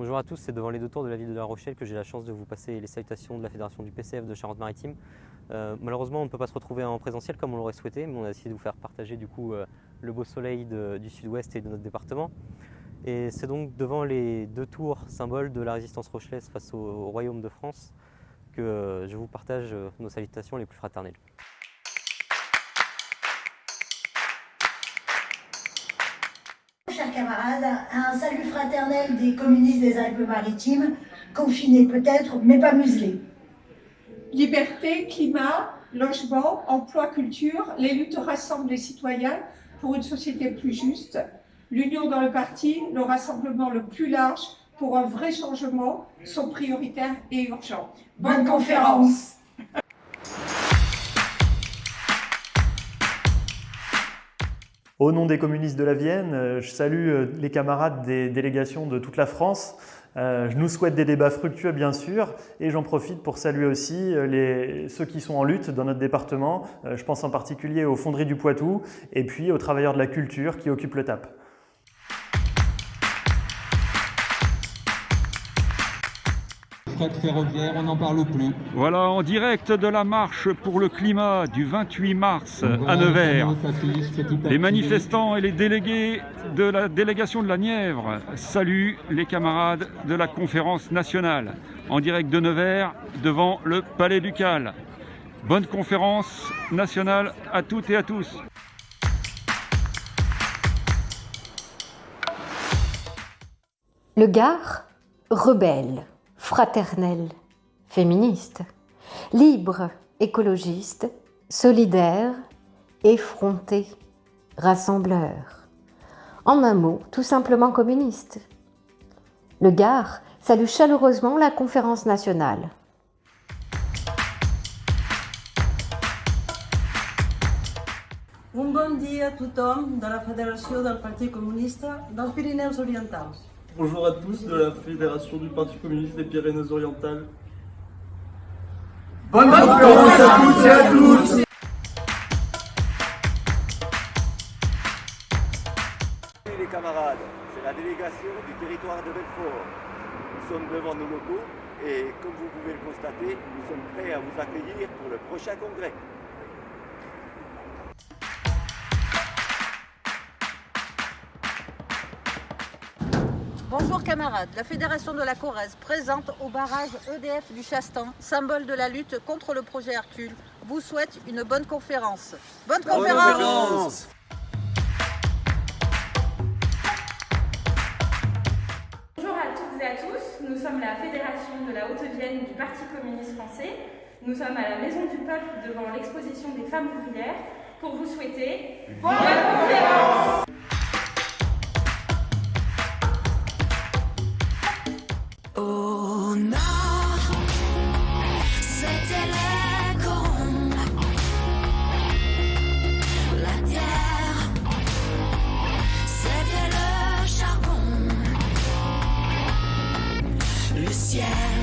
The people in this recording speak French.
Bonjour à tous, c'est devant les deux tours de la ville de La Rochelle que j'ai la chance de vous passer les salutations de la Fédération du PCF de Charente-Maritime. Euh, malheureusement, on ne peut pas se retrouver en présentiel comme on l'aurait souhaité, mais on a essayé de vous faire partager du coup euh, le beau soleil du sud-ouest et de notre département. Et c'est donc devant les deux tours symboles de la résistance rochelaise face au, Royaume de France que euh, je vous partage nos salutations les plus fraternelles. Chers camarades, un salut fraternel des communistes des Alpes-Maritimes, confinés peut-être, mais pas muselés. Liberté, climat, logement, emploi, culture, les luttes rassemblent les citoyens pour une société plus juste. L'union dans le parti, le rassemblement le plus large pour un vrai changement sont prioritaires et urgents. Bonne conférence Au nom des communistes de la Vienne, euh, je salue euh, les camarades des délégations de toute la France. Euh, je nous souhaite des débats fructueux bien sûr et j'en profite pour saluer aussi ceux qui sont en lutte dans notre département. Je pense en particulier aux fonderies du Poitou et puis aux travailleurs de la culture qui occupent le TAP. Ferroviaire, on n'en parle plus. Voilà, en direct de la marche pour le climat du 28 mars à Nevers. Les manifestants et les délégués de la délégation de la Nièvre saluent les camarades de la conférence nationale en direct de Nevers devant le Palais Ducal. Bonne conférence nationale à toutes et à tous. Le Gard, rebelle fraternel, féministe, libre, écologiste, solidaire, effronté, rassembleur. En un mot, tout simplement communiste. Le Gard salue chaleureusement la conférence nationale. Un bon dia de la Federació del Partit Comunista dels Pirineus Orientals. Bonjour à tous de la Fédération du Parti communiste des Pyrénées-Orientales. Bonne conférence à toutes et à tous Les camarades, c'est la délégation du territoire de Belfort. Nous sommes devant nos locaux et comme vous pouvez le constater, nous sommes prêts à vous accueillir pour le prochain congrès. Bonjour camarades, la Fédération de la Corrèze présente au barrage EDF du Chastan, symbole de la lutte contre le projet Hercule, vous souhaite une bonne conférence. Bonne, conférence, Bonjour à toutes et à tous, nous sommes la Fédération de la Haute-Vienne du Parti communiste français. Nous sommes à la Maison du Peuple devant l'exposition des femmes ouvrières pour vous souhaiter bonne conférence yeah.